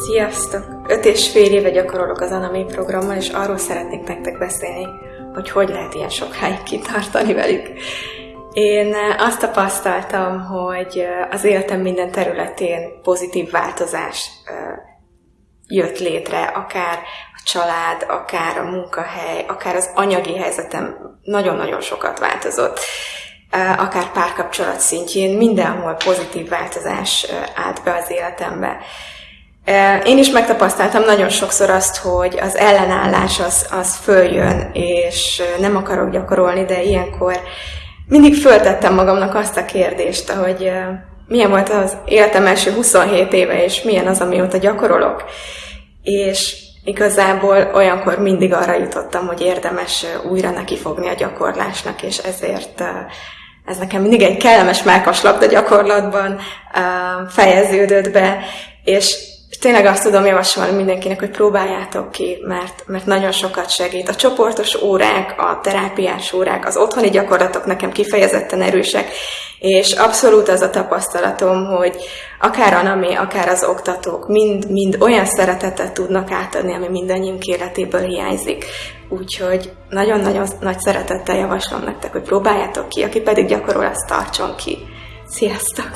Sziasztok! Öt és fél éve gyakorolok az Anami programmal, és arról szeretnék nektek beszélni, hogy hogy lehet ilyen sokáig kitartani velük. Én eh, azt tapasztaltam, hogy eh, az életem minden területén pozitív változás eh, jött létre, akár a család, akár a munkahely, akár az anyagi helyzetem nagyon-nagyon sokat változott akár párkapcsolat szintjén, mindenhol pozitív változás állt be az életembe. Én is megtapasztaltam nagyon sokszor azt, hogy az ellenállás az, az följön, és nem akarok gyakorolni, de ilyenkor mindig föltettem magamnak azt a kérdést, hogy milyen volt az életem első 27 éve, és milyen az, amióta gyakorolok. És igazából olyankor mindig arra jutottam, hogy érdemes újra nekifogni a gyakorlásnak, és ezért ez nekem mindig egy kellemes mákaslapda gyakorlatban fejeződött be, és tényleg azt tudom javasolni mindenkinek, hogy próbáljátok ki, mert, mert nagyon sokat segít. A csoportos órák, a terápiás órák, az otthoni gyakorlatok nekem kifejezetten erősek, és abszolút az a tapasztalatom, hogy akár a NAMI, akár az oktatók mind, mind olyan szeretetet tudnak átadni, ami mindannyiunk életéből hiányzik. Úgyhogy nagyon-nagyon nagy szeretettel javaslom nektek, hogy próbáljátok ki, aki pedig gyakorol, azt tartson ki. Sziasztok!